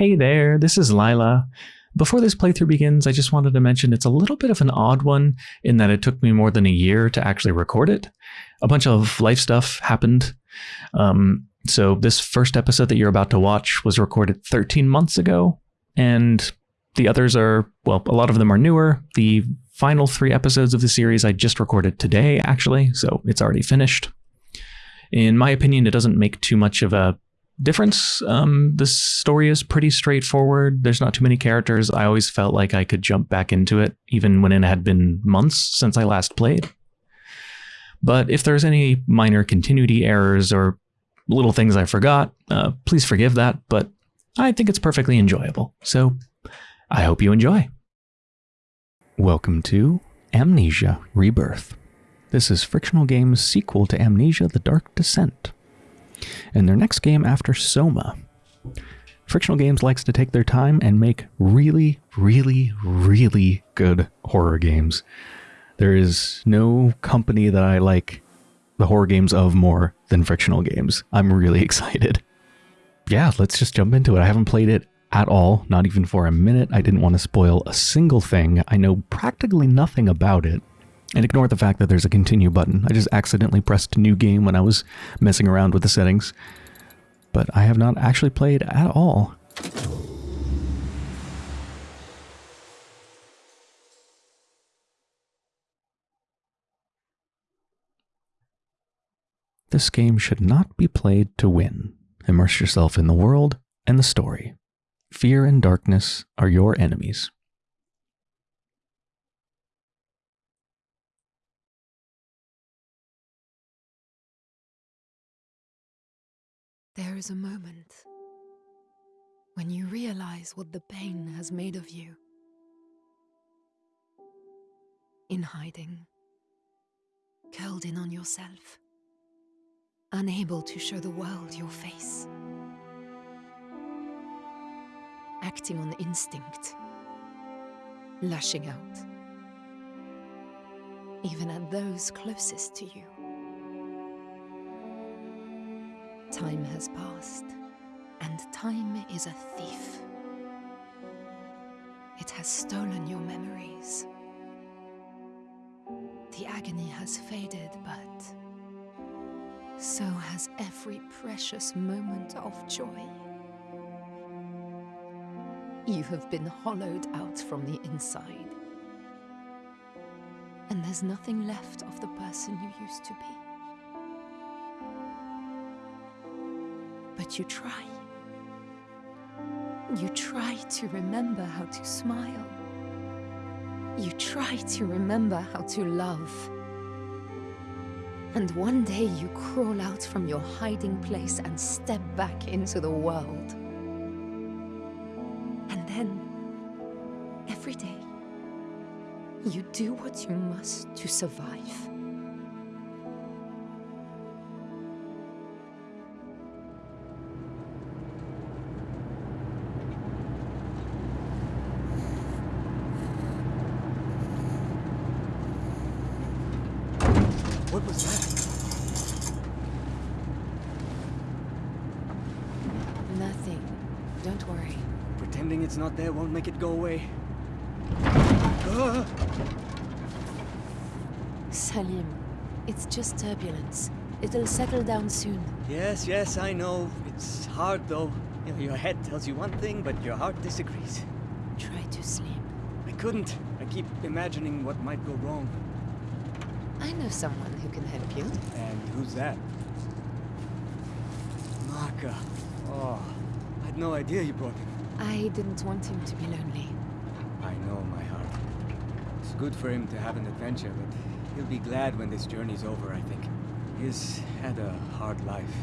Hey there, this is Lila. Before this playthrough begins, I just wanted to mention it's a little bit of an odd one in that it took me more than a year to actually record it. A bunch of life stuff happened. Um, so this first episode that you're about to watch was recorded 13 months ago, and the others are, well, a lot of them are newer. The final three episodes of the series I just recorded today, actually, so it's already finished. In my opinion, it doesn't make too much of a difference. Um, the story is pretty straightforward. There's not too many characters. I always felt like I could jump back into it, even when it had been months since I last played. But if there's any minor continuity errors or little things I forgot, uh, please forgive that, but I think it's perfectly enjoyable. So I hope you enjoy. Welcome to Amnesia Rebirth. This is Frictional Games' sequel to Amnesia The Dark Descent and their next game after Soma. Frictional Games likes to take their time and make really, really, really good horror games. There is no company that I like the horror games of more than Frictional Games. I'm really excited. Yeah, let's just jump into it. I haven't played it at all, not even for a minute. I didn't want to spoil a single thing. I know practically nothing about it. And ignore the fact that there's a continue button. I just accidentally pressed new game when I was messing around with the settings. But I have not actually played at all. This game should not be played to win. Immerse yourself in the world and the story. Fear and darkness are your enemies. There is a moment when you realize what the pain has made of you. In hiding, curled in on yourself, unable to show the world your face. Acting on instinct, lashing out, even at those closest to you. Time has passed, and time is a thief. It has stolen your memories. The agony has faded, but so has every precious moment of joy. You have been hollowed out from the inside. And there's nothing left of the person you used to be. But you try. You try to remember how to smile. You try to remember how to love. And one day you crawl out from your hiding place and step back into the world. And then, every day, you do what you must to survive. What was that? Nothing. Don't worry. Pretending it's not there won't make it go away. Ah! Salim, it's just turbulence. It'll settle down soon. Yes, yes, I know. It's hard though. You know, your head tells you one thing, but your heart disagrees. Try to sleep. I couldn't. I keep imagining what might go wrong. I know someone who can help you. And who's that? Maka. Oh, I had no idea you brought him. I didn't want him to be lonely. I know, my heart. It's good for him to have an adventure, but he'll be glad when this journey's over, I think. He's had a hard life.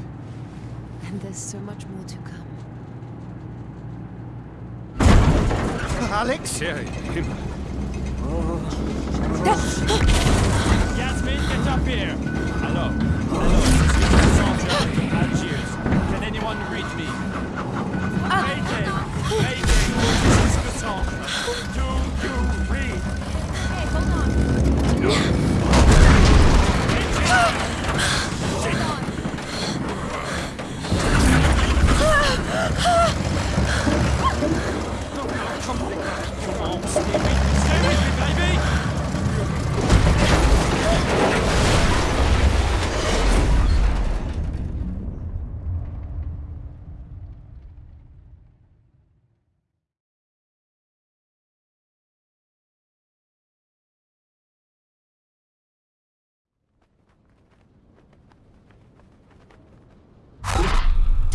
And there's so much more to come. Alex? Yeah, him. Oh, ah! Get up here! Hello. Hello, this is Sandra, Algiers. Can anyone read me? Ah. Mayday! Mayday! This is.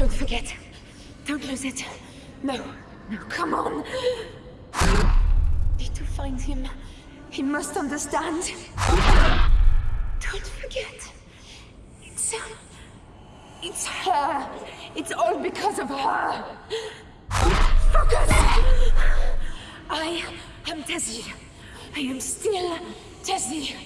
Don't forget. Don't lose it. No, no, come on. Need to find him. He must understand. Don't forget. It's. Um, it's her. It's all because of her. Focus! I am Tessie. I am still Tessie.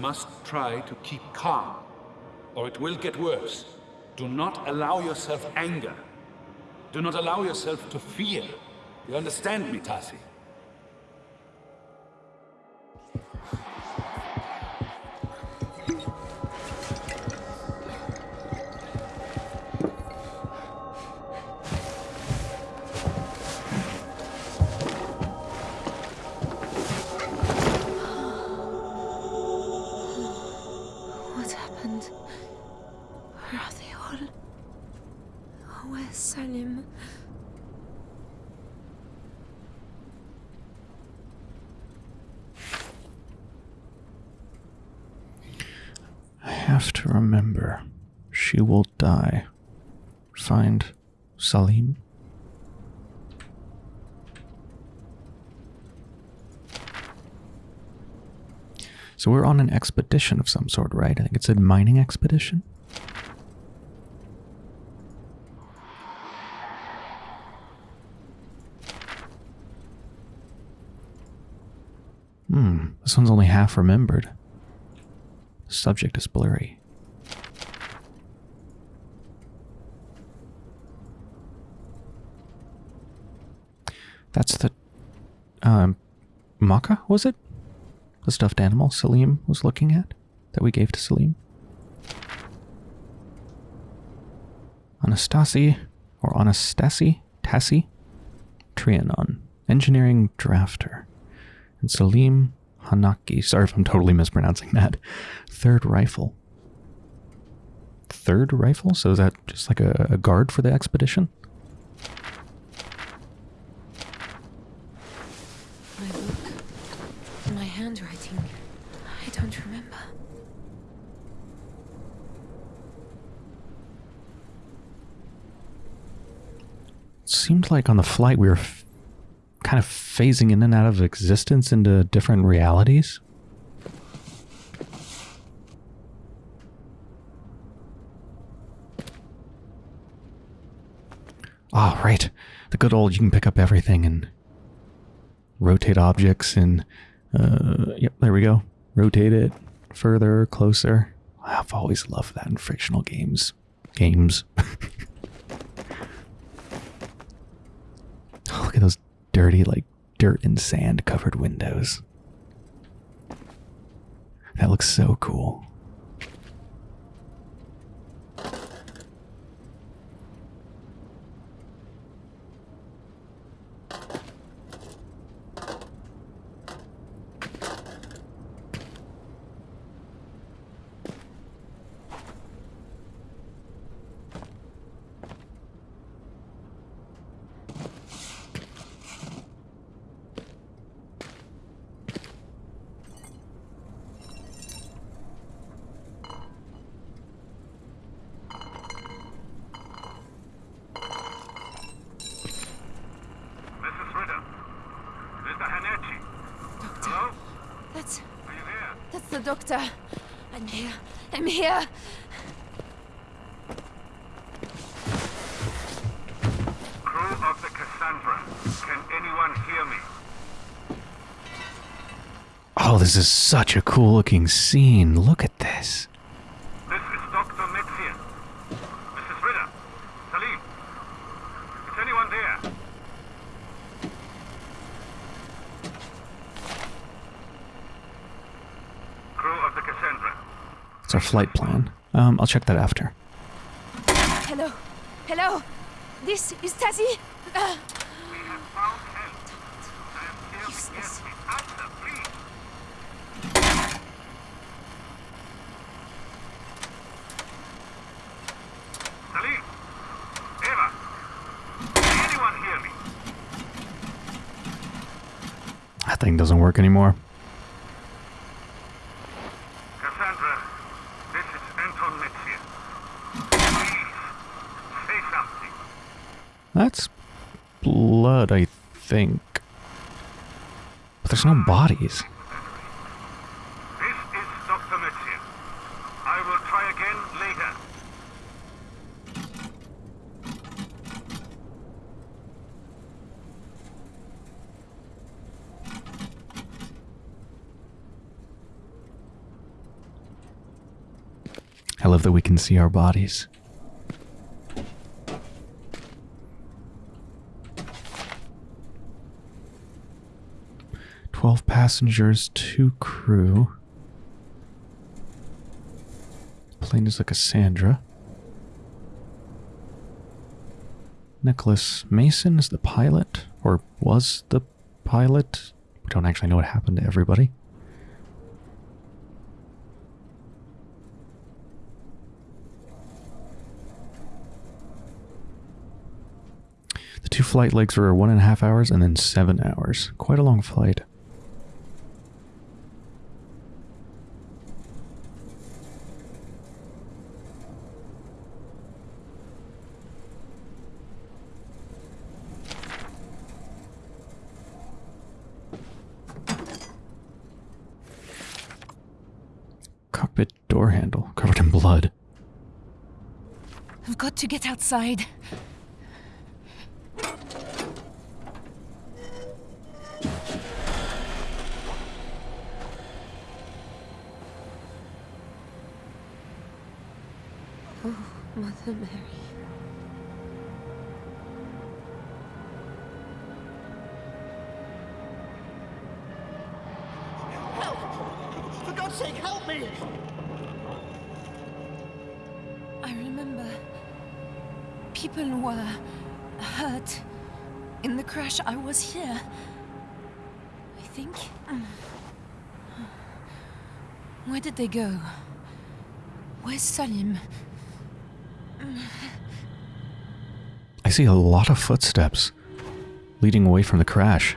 Must try to keep calm, or it will get worse. Do not allow yourself anger. Do not allow yourself to fear. You understand me, Tasi? On an expedition of some sort, right? I think it's a mining expedition. Hmm, this one's only half remembered. Subject is blurry. That's the um Maka, was it? The stuffed animal Salim was looking at that we gave to Salim. Anastasi or Anastasi Tassi Trianon, engineering drafter. And Salim Hanaki, sorry if I'm totally mispronouncing that. Third rifle. Third rifle? So is that just like a, a guard for the expedition? My book. My handwriting. I don't remember. Like on the flight we were kind of phasing in and out of existence into different realities. Ah, right. The good old you can pick up everything and rotate objects and uh yep, there we go. Rotate it further, closer. I've always loved that in frictional games. Games. Oh, look at those dirty, like dirt and sand covered windows. That looks so cool. Mrs. Ritter. Mr. Hanachi. Doctor. Hello? That's. Are you there? That's the doctor. I'm here. I'm here. Crew of the Cassandra. Can anyone hear me? Oh, this is such a cool looking scene. Look at this. This is Dr. Metzia. Mrs. Ritter. Salim. Is anyone there? Crew of the Cassandra. It's our flight plan. Um, I'll check that after. Hello. Hello. This is Tasi. Uh, We have found help. I am here to Useless. get the answer, please. Salim. Eva. Can anyone hear me? That thing doesn't work anymore. Cassandra, this is Anton. Please, say something. That's blood, I think. But there's no bodies. This is Dr. Metzia. I will try again later. That we can see our bodies. Twelve passengers, two crew. Plane is like a Cassandra. Nicholas Mason is the pilot, or was the pilot. We don't actually know what happened to everybody. The two flight legs were one and a half hours and then seven hours. Quite a long flight. Cockpit door handle covered in blood. I've got to get outside. Was here. I think. Um, where did they go? Where's Salim? I see a lot of footsteps leading away from the crash.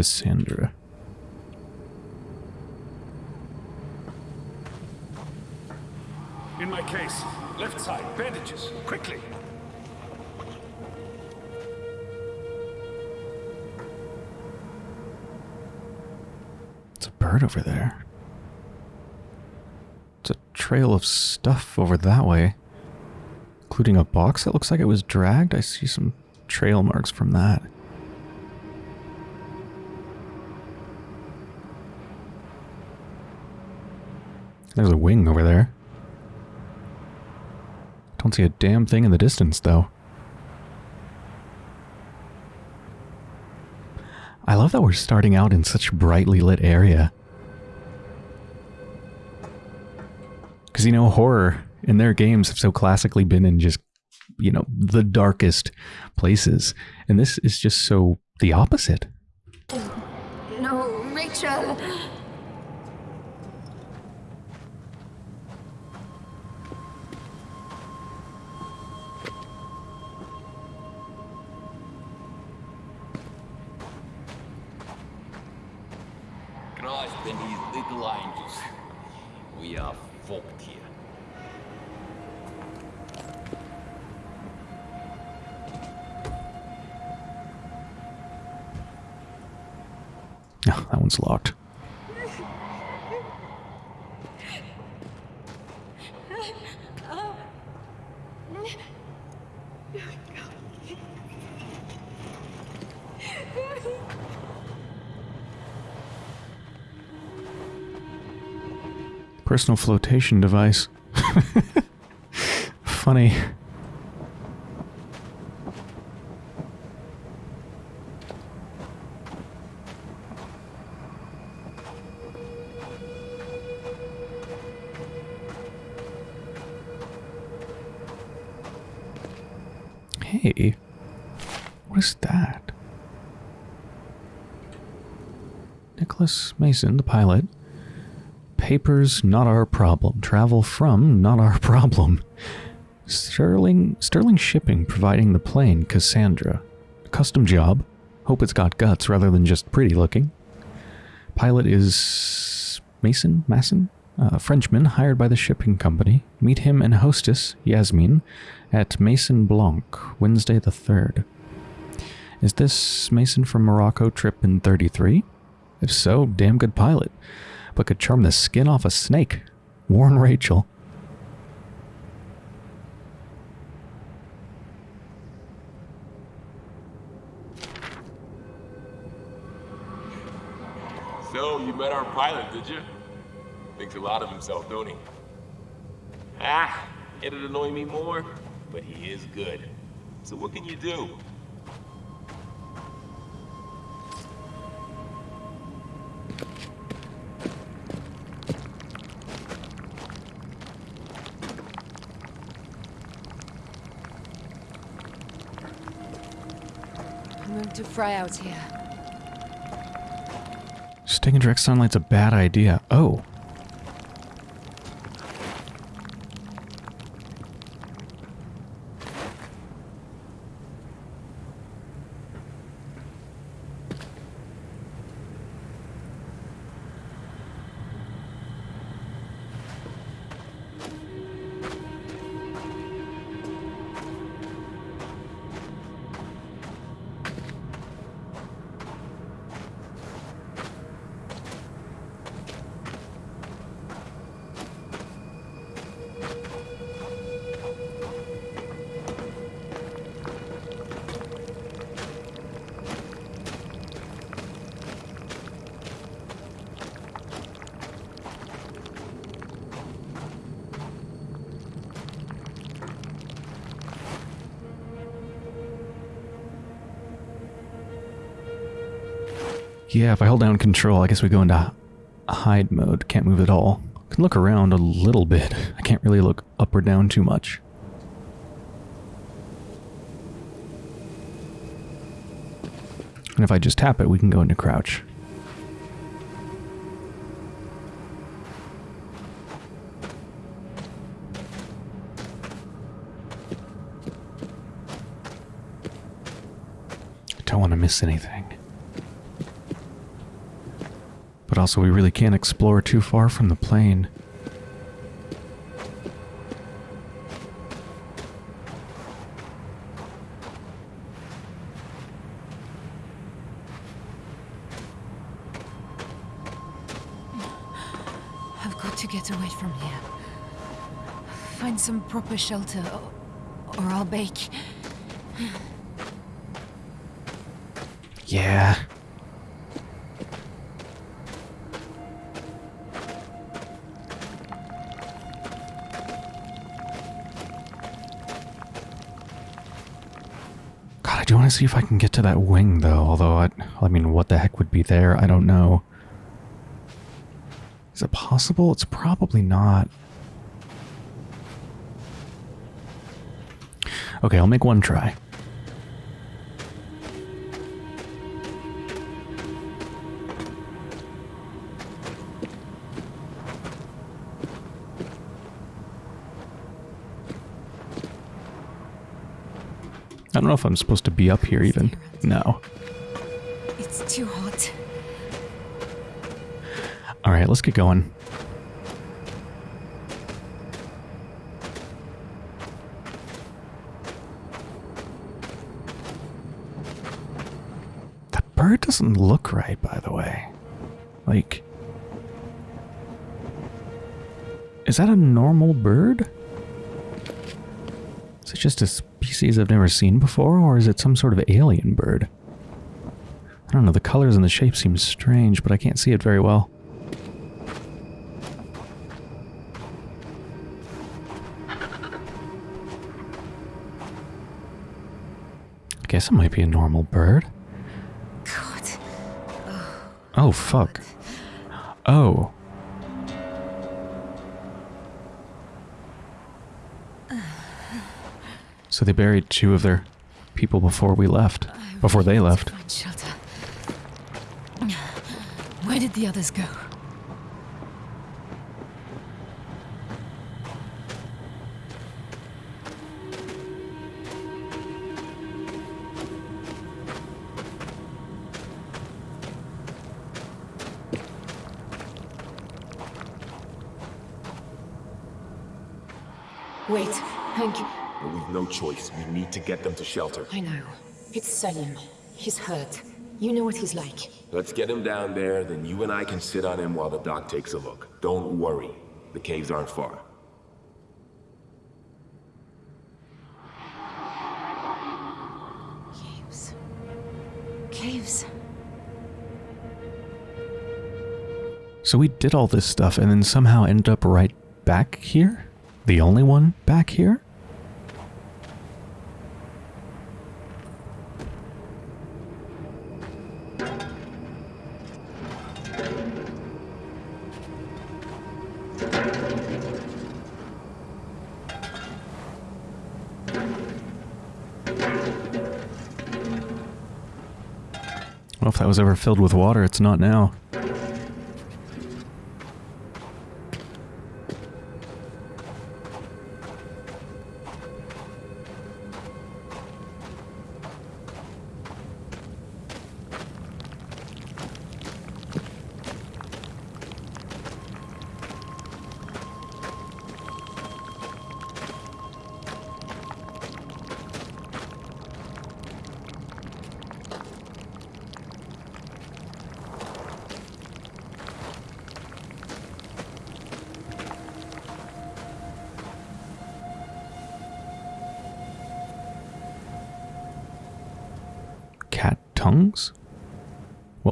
Cassandra. In my case. Left side. Bandages. Quickly. It's a bird over there. It's a trail of stuff over that way, including a box that looks like it was dragged. I see some trail marks from that. There's a wing over there. Don't see a damn thing in the distance, though. I love that we're starting out in such a brightly lit area. Because, you know, horror in their games have so classically been in just, you know, the darkest places. And this is just so the opposite. No, Rachel! Personal flotation device. Funny. Hey, what is that? Nicholas Mason, the pilot. Papers, not our problem. Travel from, not our problem. Sterling, Sterling Shipping providing the plane, Cassandra. Custom job. Hope it's got guts rather than just pretty looking. Pilot is Mason? Masson? A Frenchman hired by the shipping company. Meet him and hostess, Yasmin, at Mason Blanc, Wednesday the 3rd. Is this Mason from Morocco trip in 33? If so, damn good pilot. But could charm the skin off a snake. Warn Rachel. So, you met our pilot, did you? Thinks a lot of himself, don't he? Ah, it'd annoy me more, but he is good. So what can you do? To fry out here. Staying in direct sunlight's a bad idea. Oh. Yeah, if I hold down control, I guess we go into hide mode. Can't move at all. Can look around a little bit. I can't really look up or down too much. And if I just tap it, we can go into crouch. I Don't want to miss anything. But also, we really can't explore too far from the plane. I've got to get away from here. Find some proper shelter, or, or I'll bake. Yeah. To see if I can get to that wing, though. Although, I, I mean, what the heck would be there? I don't know. Is it possible? It's probably not. Okay, I'll make one try. I don't know if I'm supposed to be up here even. No. It's too hot. Alright, let's get going. That bird doesn't look right, by the way. Like, is that a normal bird? Is it just a species I've never seen before, or is it some sort of alien bird? I don't know, the colors and the shape seem strange, but I can't see it very well. I guess it might be a normal bird. God. Oh, fuck. Oh. So they buried two of their people before we left. Before they left. Where did the others go? Wait, Hank. But we've no choice. We need to get them to shelter. I know. It's Salim. He's hurt. You know what he's like. Let's get him down there, then you and I can sit on him while the doc takes a look. Don't worry. The caves aren't far. Caves. Caves. So we did all this stuff and then somehow ended up right back here? The only one back here? Was ever filled with water, it's not now.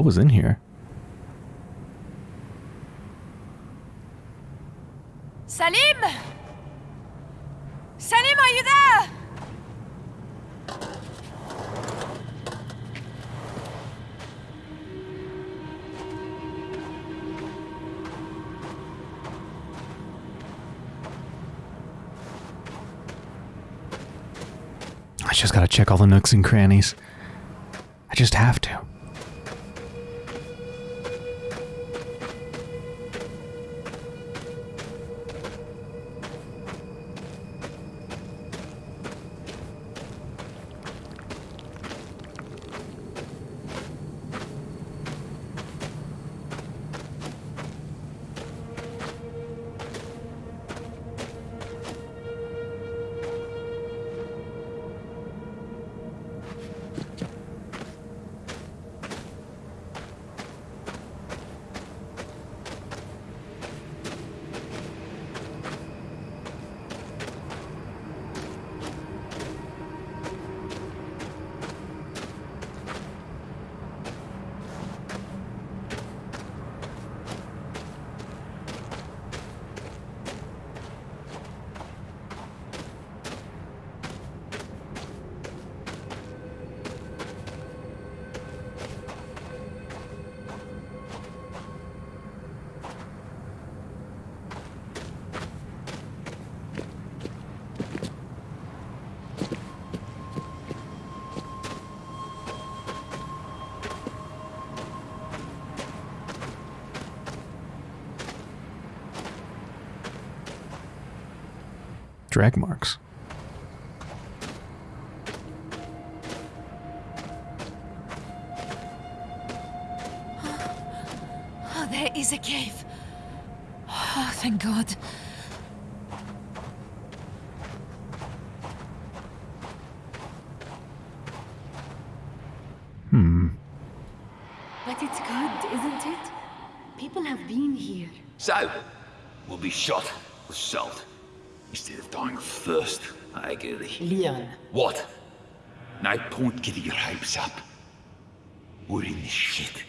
Was in here? Salim! Salim, are you there? I just gotta check all the nooks and crannies. I just have to. Drag marks. Oh, there is a cave. Oh, thank God. Hmm. But it's good, isn't it? People have been here. So, we'll be shot with salt instead of dying of thirst. I agree. Leon. What? No point getting your hopes up. We're in this shit.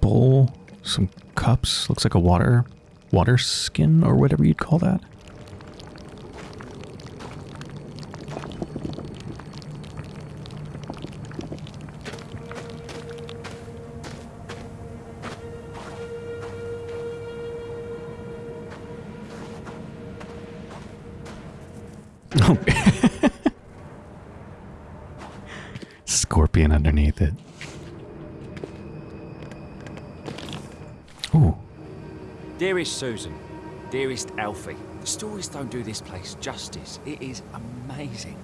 Bowl, some cups, looks like a water water skin or whatever you'd call that. Dearest Susan, dearest Alfie, the stories don't do this place justice. It is amazing.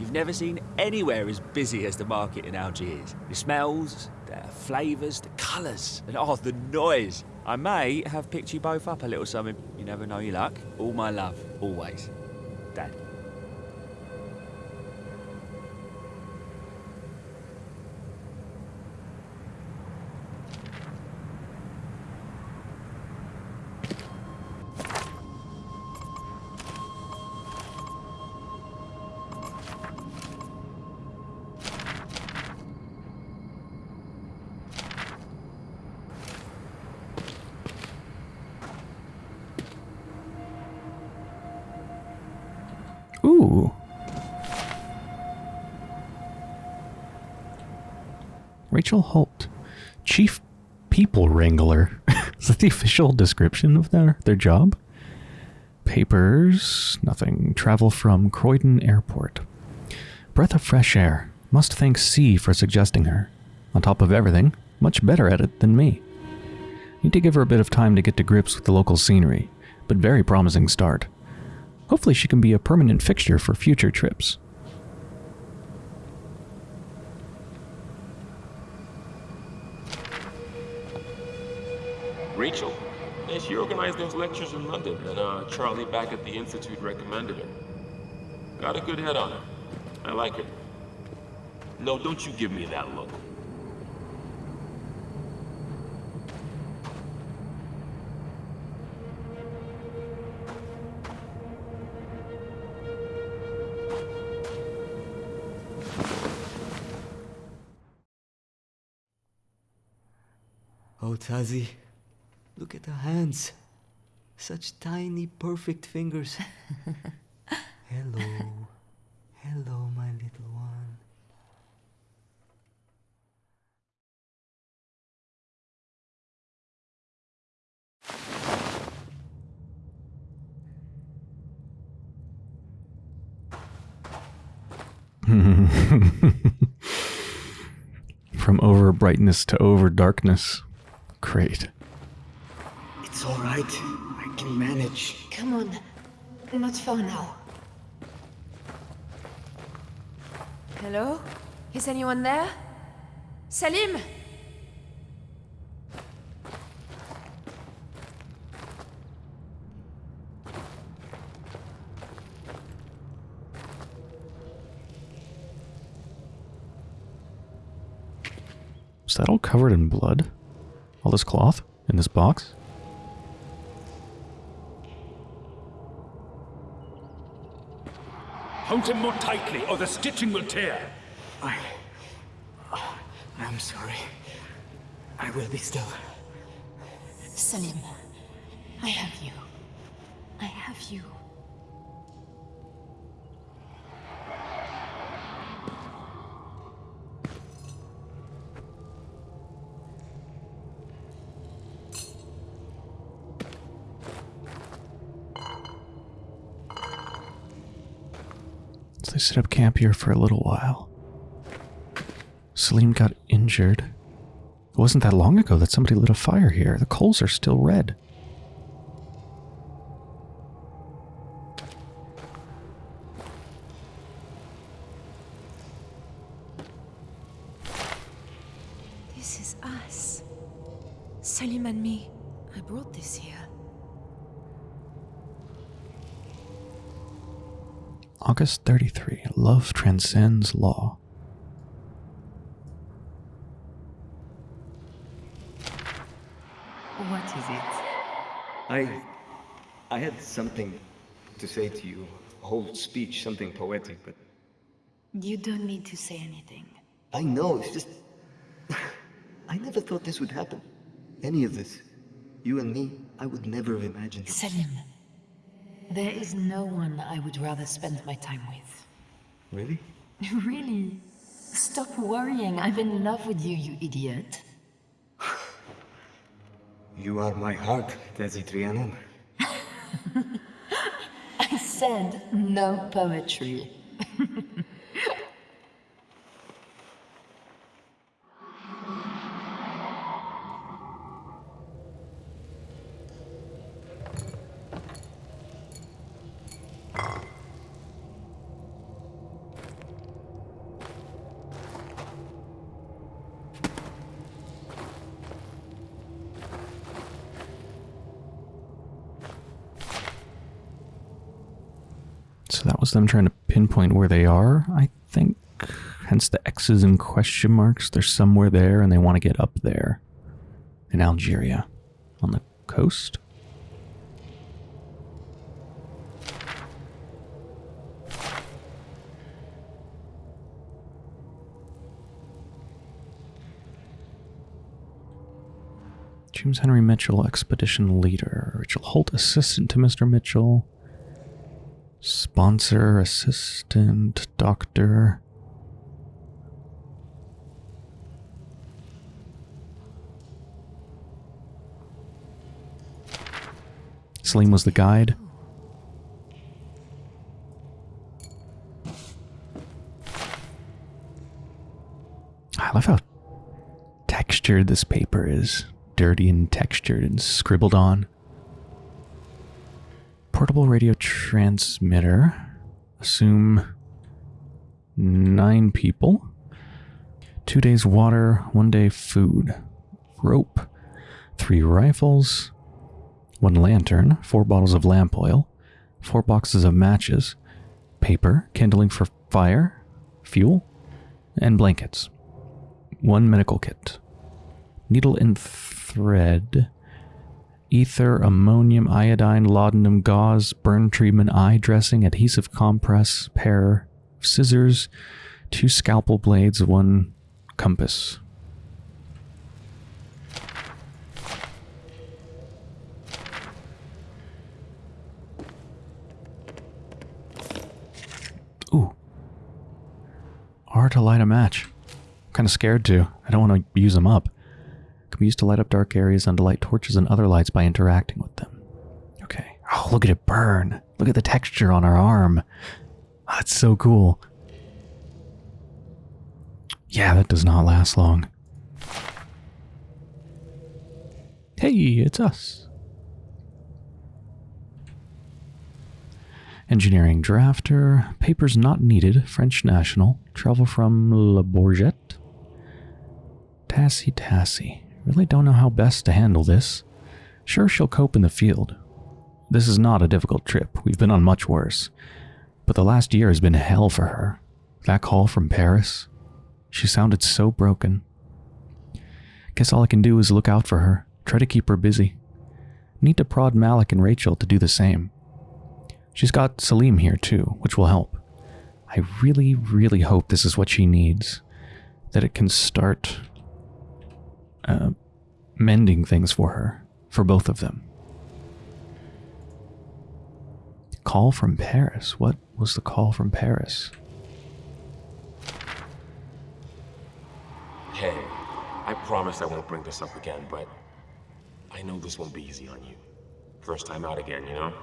You've never seen anywhere as busy as the market in Algiers. The smells, the flavours, the colours, and oh, the noise. I may have picked you both up a little something. You never know your luck. All my love, always. Dad. Ooh. Rachel Holt, Chief People Wrangler. Is that the official description of their, their job? Papers, nothing. Travel from Croydon Airport. Breath of fresh air. Must thank C for suggesting her. On top of everything, much better at it than me. Need to give her a bit of time to get to grips with the local scenery, but very promising start. Hopefully she can be a permanent fixture for future trips. Rachel. Yeah, she organized those lectures in London, and uh, Charlie back at the Institute recommended her. Got a good head on her. I like her. No, don't you give me that look. Oh, Tasi, look at the hands. Such tiny, perfect fingers. Hello. Hello, my little one. From over brightness to over darkness. Great. It's all right. I can manage. Come on. Not far now. Hello? Is anyone there? Salim! Is that all covered in blood? All this cloth in this box? Hold him more tightly, or the stitching will tear. I. I'm sorry. I will be still. Salim, I have you. I have you. Set up camp here for a little while. Salim got injured. It wasn't that long ago that somebody lit a fire here. The coals are still red. Transcends law. What is it? I. I had something to say to you. A whole speech, something poetic, but. You don't need to say anything. I know, it's just. I never thought this would happen. Any of this. You and me, I would never have imagined. it. Salim, there is no one I would rather spend my time with. Really? really? Stop worrying. I'm in love with you, you idiot. You are my heart, Tasi Trianon. I said no poetry. Was them trying to pinpoint where they are, I think. Hence the X's and question marks. They're somewhere there and they want to get up there. In Algeria. On the coast? James Henry Mitchell, expedition leader. Rachel Holt, assistant to Mr. Mitchell. Sponsor, assistant, doctor. Salim was the guide. I love how textured this paper is. Dirty and textured and scribbled on. Portable radio transmitter. Assume nine people. Two days water, one day food. Rope. Three rifles. One lantern. Four bottles of lamp oil. Four boxes of matches. Paper. Kindling for fire. Fuel. And blankets. One medical kit. Needle and thread ether, ammonium, iodine, laudanum, gauze, burn treatment, eye dressing, adhesive compress, pair, of scissors, two scalpel blades, one compass. Ooh. R to light a match. I'm kind of scared to. I don't want to use them up be used to light up dark areas and to light torches and other lights by interacting with them. Okay. Oh, look at it burn. Look at the texture on our arm. Oh, that's so cool. Yeah, that does not last long. Hey, it's us. Engineering drafter. Papers not needed. French national. Travel from La Bourgette. Tasi Tasi. Really don't know how best to handle this. Sure, she'll cope in the field. This is not a difficult trip. We've been on much worse. But the last year has been hell for her. That call from Paris. She sounded so broken. Guess all I can do is look out for her. Try to keep her busy. Need to prod Malik and Rachel to do the same. She's got Salim here too, which will help. I really, really hope this is what she needs. That it can start uh, mending things for her, for both of them. Call from Paris. What was the call from Paris? Hey, I promise I won't bring this up again, but I know this won't be easy on you. First time out again, you know?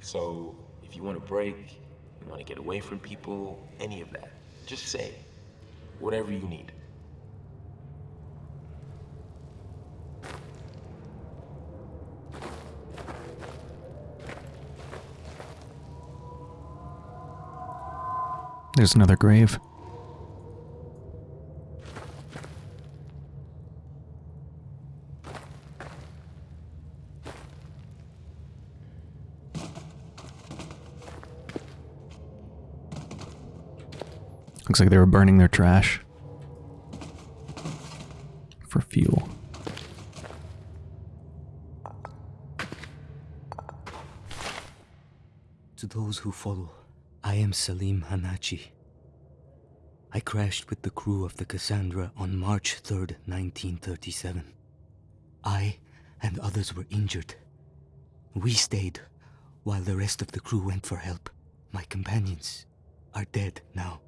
So, if you want a break, you want to get away from people, any of that, just say. Whatever you need. There's another grave. Looks like they were burning their trash for fuel. To those who follow, I am Salim Hanachi. I crashed with the crew of the Cassandra on March 3rd, 1937. I and others were injured. We stayed while the rest of the crew went for help. My companions are dead now,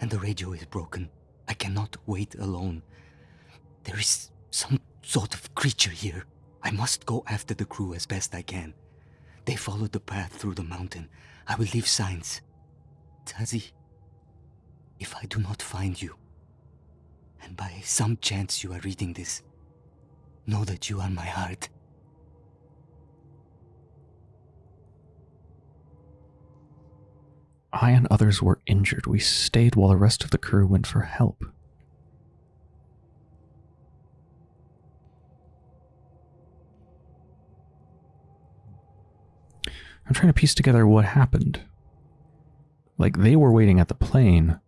and the radio is broken. I cannot wait alone. There is some sort of creature here. I must go after the crew as best I can. They followed the path through the mountain. I will leave signs. Tasi, if I do not find you, and by some chance you are reading this, know that you are my heart. I and others were injured. We stayed while the rest of the crew went for help. I'm trying to piece together what happened. Like, they were waiting at the plane.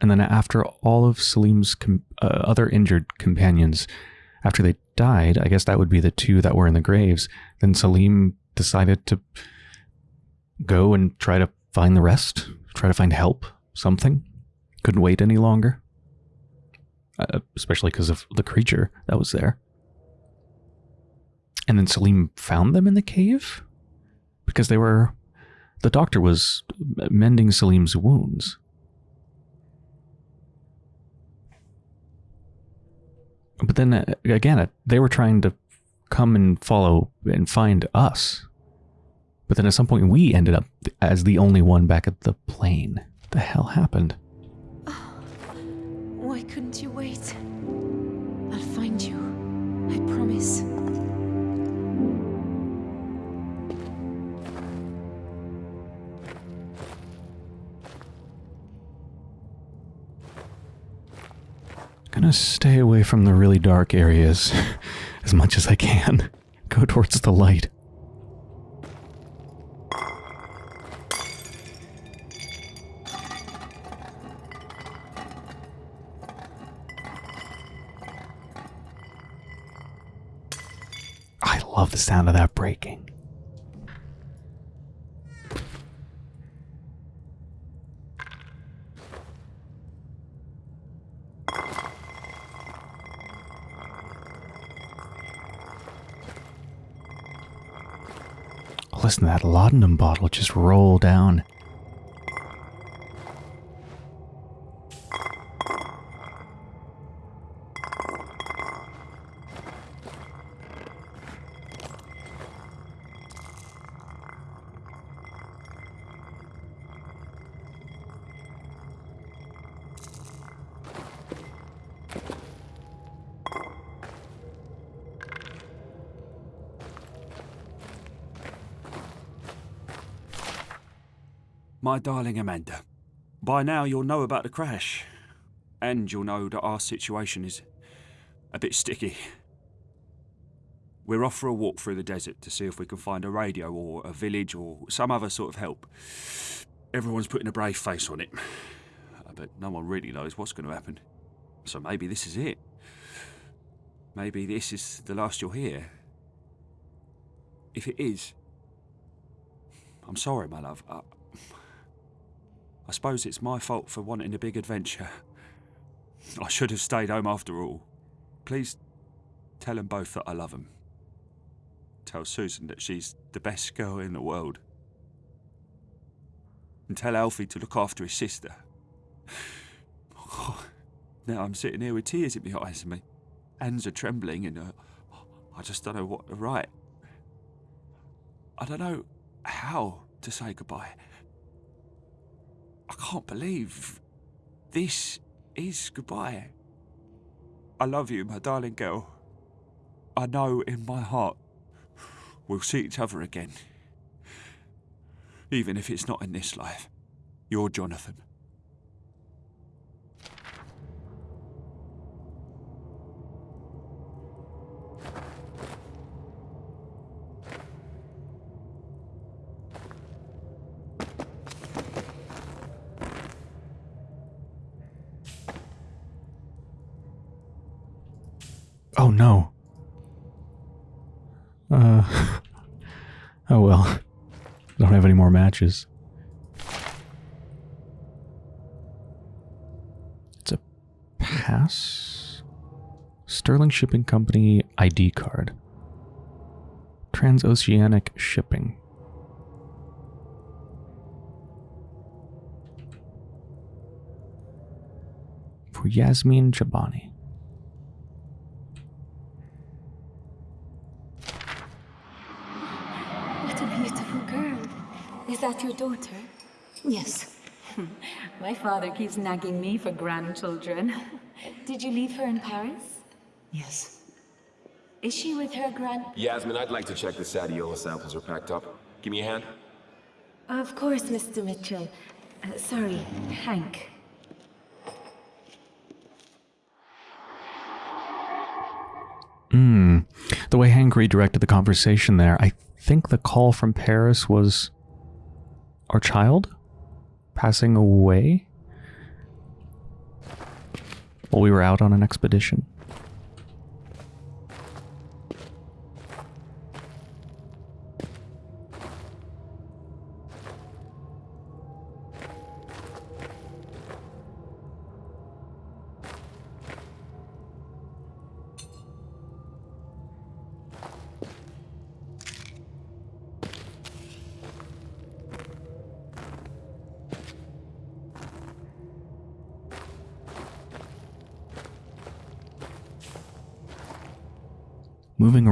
And then after all of Salim's uh, other injured companions, after they died, I guess that would be the two that were in the graves, then Salim decided to go and try to find the rest, try to find help, something. Couldn't wait any longer. Uh, especially because of the creature that was there. And then Salim found them in the cave because they were. The doctor was mending Salim's wounds. But then uh, again, uh, they were trying to come and follow and find us. But then at some point, we ended up as the only one back at the plane. What The hell happened? Why couldn't you wait? I'll find you. I promise. Gonna stay away from the really dark areas as much as I can. Go towards the light. I love the sound of that breaking. Listen that laudanum bottle just roll down. My darling Amanda, by now you'll know about the crash. And you'll know that our situation is a bit sticky. We're off for a walk through the desert to see if we can find a radio or a village or some other sort of help. Everyone's putting a brave face on it. Uh, but no one really knows what's going to happen. So maybe this is it. Maybe this is the last you'll hear. If it is, I'm sorry, my love. I suppose it's my fault for wanting a big adventure. I should have stayed home after all. Please tell them both that I love them. Tell Susan that she's the best girl in the world. And tell Alfie to look after his sister. now I'm sitting here with tears in my eyes and my hands are trembling and uh, I just don't know what to write. I don't know how to say goodbye. I can't believe this is goodbye. I love you, my darling girl. I know in my heart we'll see each other again. Even if it's not in this life. You're Jonathan. Oh no. Uh. oh well. Don't have any more It's a pass. Sterling Shipping Company ID card. Transoceanic shipping. For Yasmin Jabani. What a beautiful girl. Is that your daughter? Yes. My father keeps nagging me for grandchildren. Did you leave her in Paris? Yes. Is she with her grand... Yasmin, I'd like to check the Sadiola samples are packed up. Give me a hand. Of course, Mr. Mitchell. Uh, sorry, Hank. Hmm. The way Hank redirected the conversation there, I think the call from Paris was our child passing away while we were out on an expedition.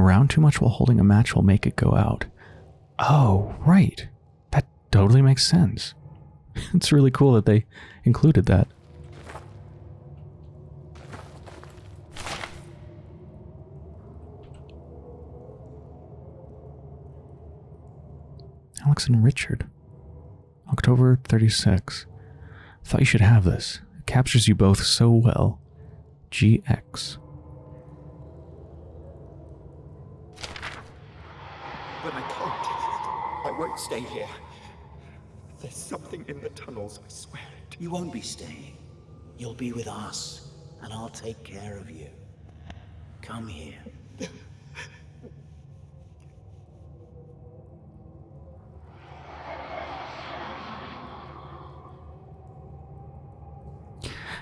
Around too much while holding a match will make it go out. Oh, right. That totally makes sense. it's really cool that they included that. Alex and Richard. October 36. Thought you should have this. It captures you both so well. GX. Won't stay here. There's something in the tunnels, I swear it. You won't be staying. You'll be with us, and I'll take care of you. Come here.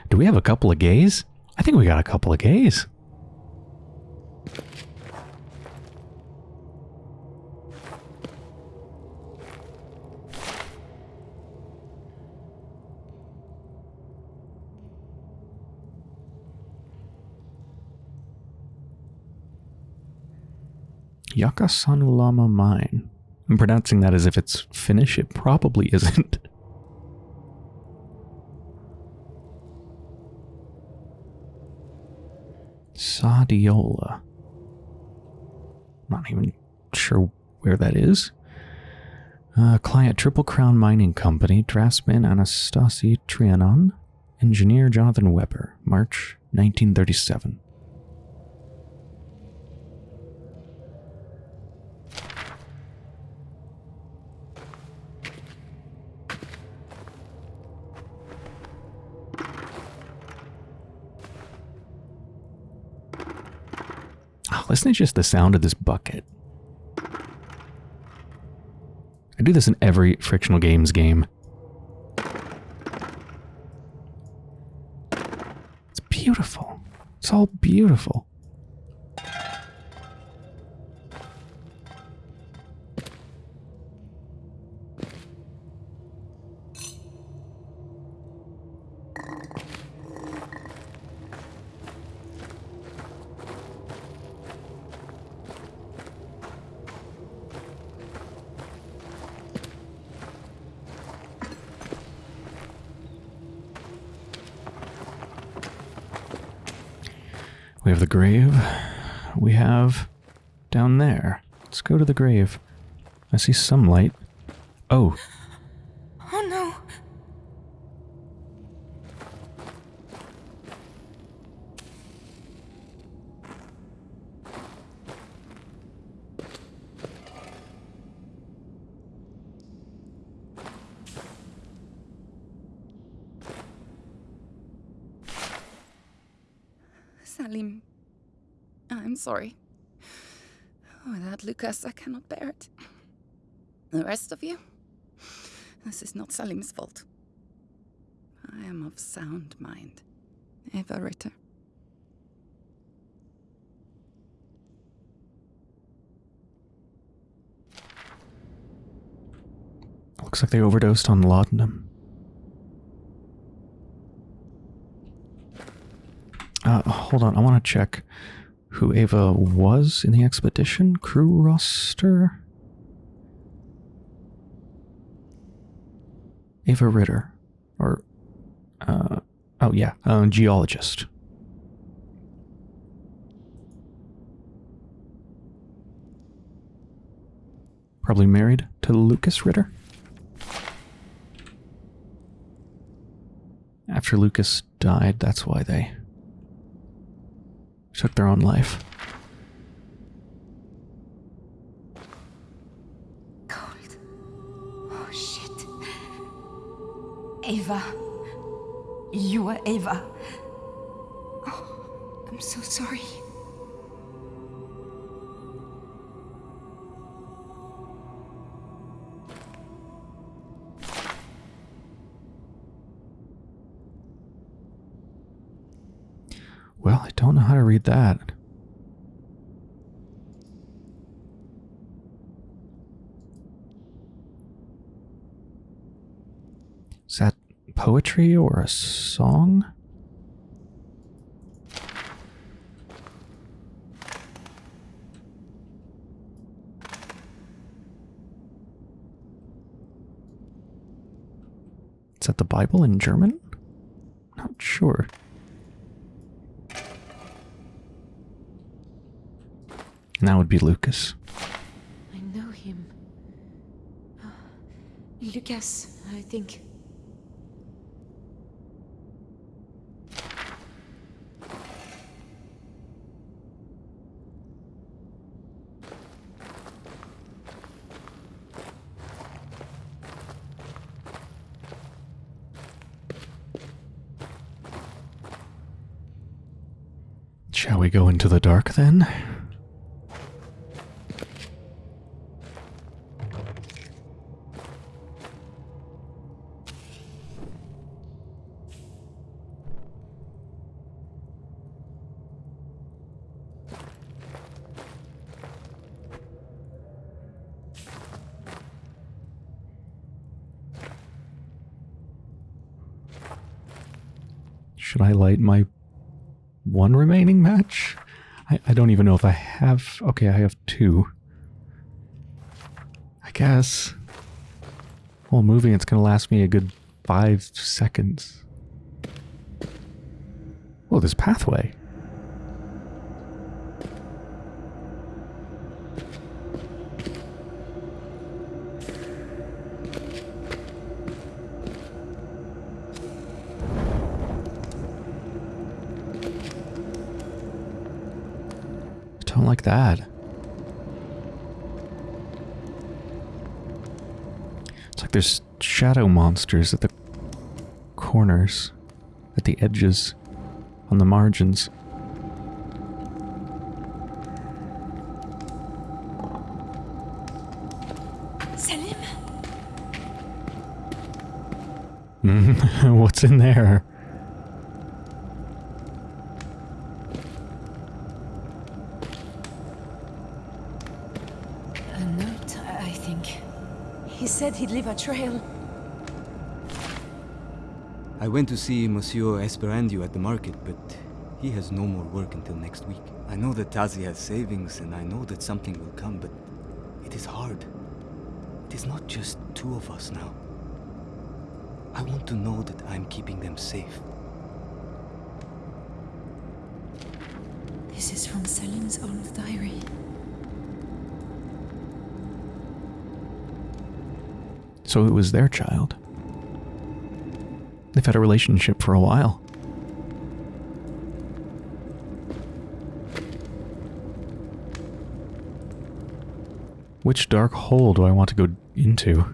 Do we have a couple of gays? I think we got a couple of gays. Yakasanulama Mine. I'm pronouncing that as if it's Finnish. It probably isn't. Sadiola. Not even sure where that is. Uh, client Triple Crown Mining Company, draftsman Anastasie Trianon, engineer Jonathan Weber, March 1937. To just the sound of this bucket. I do this in every frictional games game. It's beautiful. It's all beautiful. We have the grave. We have down there. Let's go to the grave. I see some light. Oh, no. Salim, I. I'm sorry. Lucas, I cannot bear it. The rest of you? This is not Salim's fault. I am of sound mind. Eva Ritter. Looks like they overdosed on laudanum. Uh, hold on, I want to check who Ava was in the expedition crew roster. Ava Ritter, or uh, oh yeah, uh, geologist. Probably married to Lucas Ritter. After Lucas died, that's why they took their own life. Cold. Oh shit. Ava. You are Ava. Oh, I'm so sorry. Don't know how to read that. Is that poetry or a song? Is that the Bible in German? Not sure. That would be Lucas. I know him. Ah, Lucas, I think. Shall we go into the dark then? Don't even know if I have. Okay, I have two. I guess. While moving, it's going to last me a good five seconds. Oh, this pathway. Don't like that. It's like there's shadow monsters at the corners, at the edges, on the margins. Salim? What's in there? A note, I think. He said he'd leave a trail. I went to see Monsieur Esperandio at the market, but he has no more work until next week. I know that Tasi has savings, and I know that something will come, but it is hard. It is not just two of us now. I want to know that I'm keeping them safe. This is from Salim's old diary. So it was their child. They've had a relationship for a while. Which dark hole do I want to go into?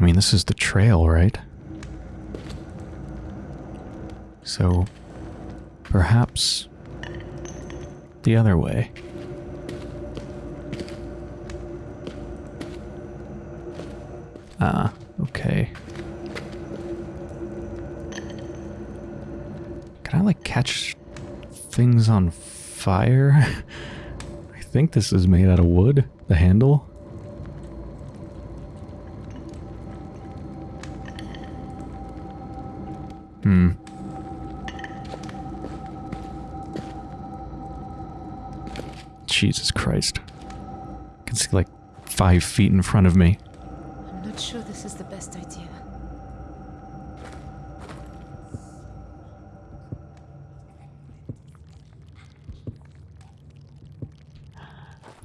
I mean, this is the trail, right? So, Perhaps the other way. Ah, okay. Can I like catch things on fire? I think this is made out of wood, the handle. Hmm. Jesus Christ. I can see like five feet in front of me. I'm not sure this is the best idea.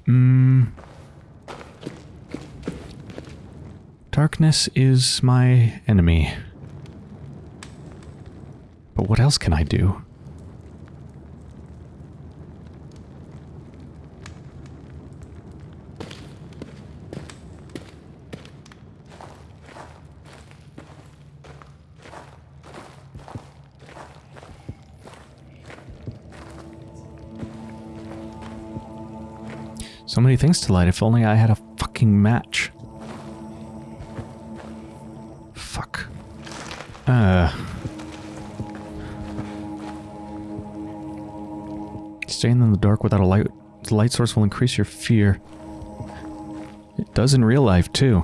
Hmm. Darkness is my enemy. But what else can I do? So many things to light, if only I had a fucking match. Dark without a light, The light source will increase your fear. It does in real life, too.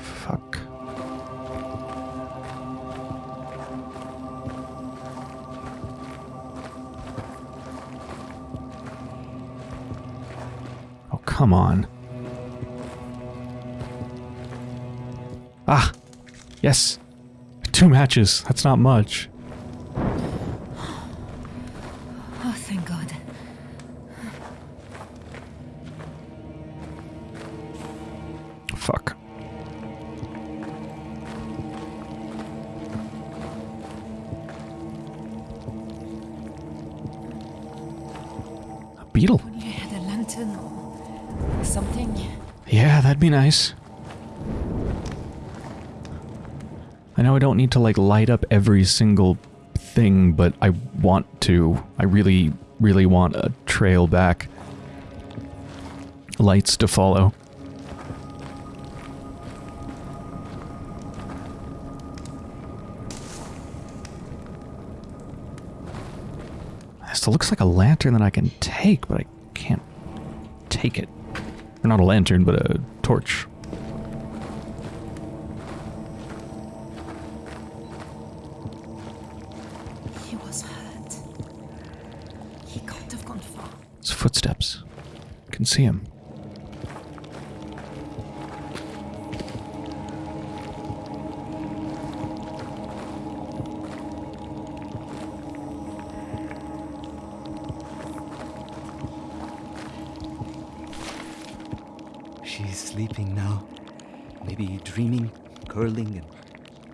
Fuck. Oh, come on. Ah! Yes! Two matches. That's not much. Need to like light up every single thing, but I want to. I really, really want a trail back. Lights to follow. This looks like a lantern that I can take, but I can't take it. Or not a lantern, but a torch. See him. She's sleeping now. Maybe dreaming, curling and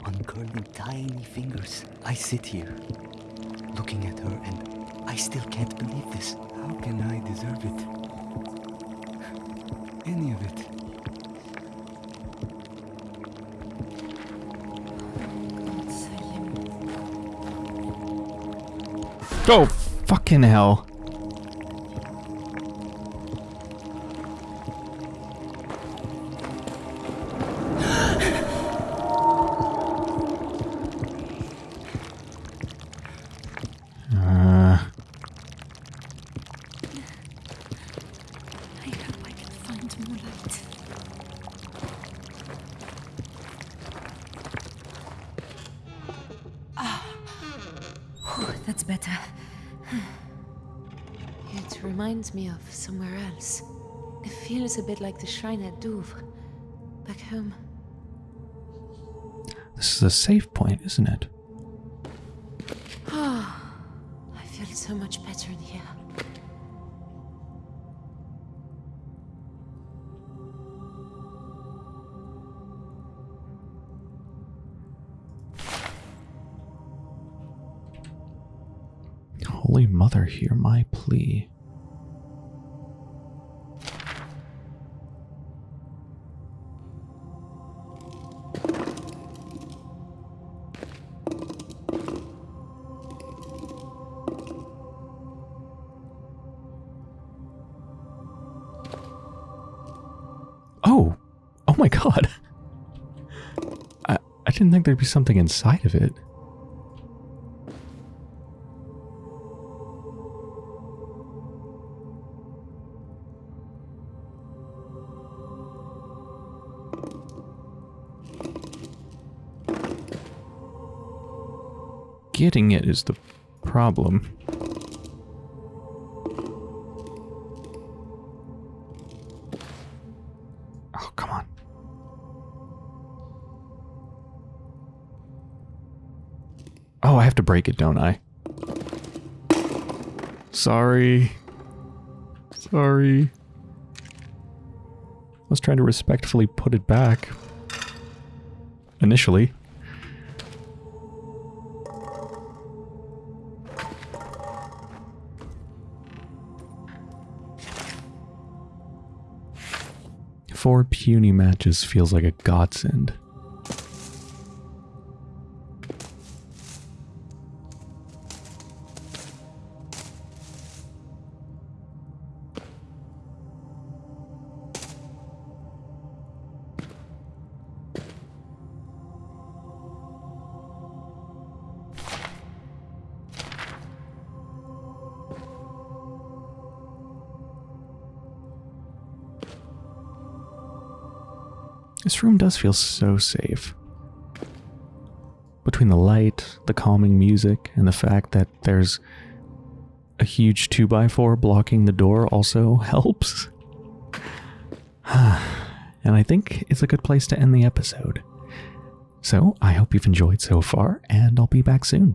uncurling tiny fingers. I sit here, looking at her, and I still can't believe this. How can I deserve it? Any of it. Oh, fucking hell. The shrine at Douvres, back home. this is a safe point, isn't it? Ah, I feel so much better in here. Holy Mother, hear my plea. Didn't think there'd be something inside of it. Getting it is the problem. Break it, don't I? Sorry. Sorry. I was trying to respectfully put it back. Initially. Four puny matches feels like a godsend. This room does feel so safe. Between the light, the calming music, and the fact that there's a huge 2x4 blocking the door also helps. and I think it's a good place to end the episode. So I hope you've enjoyed so far, and I'll be back soon.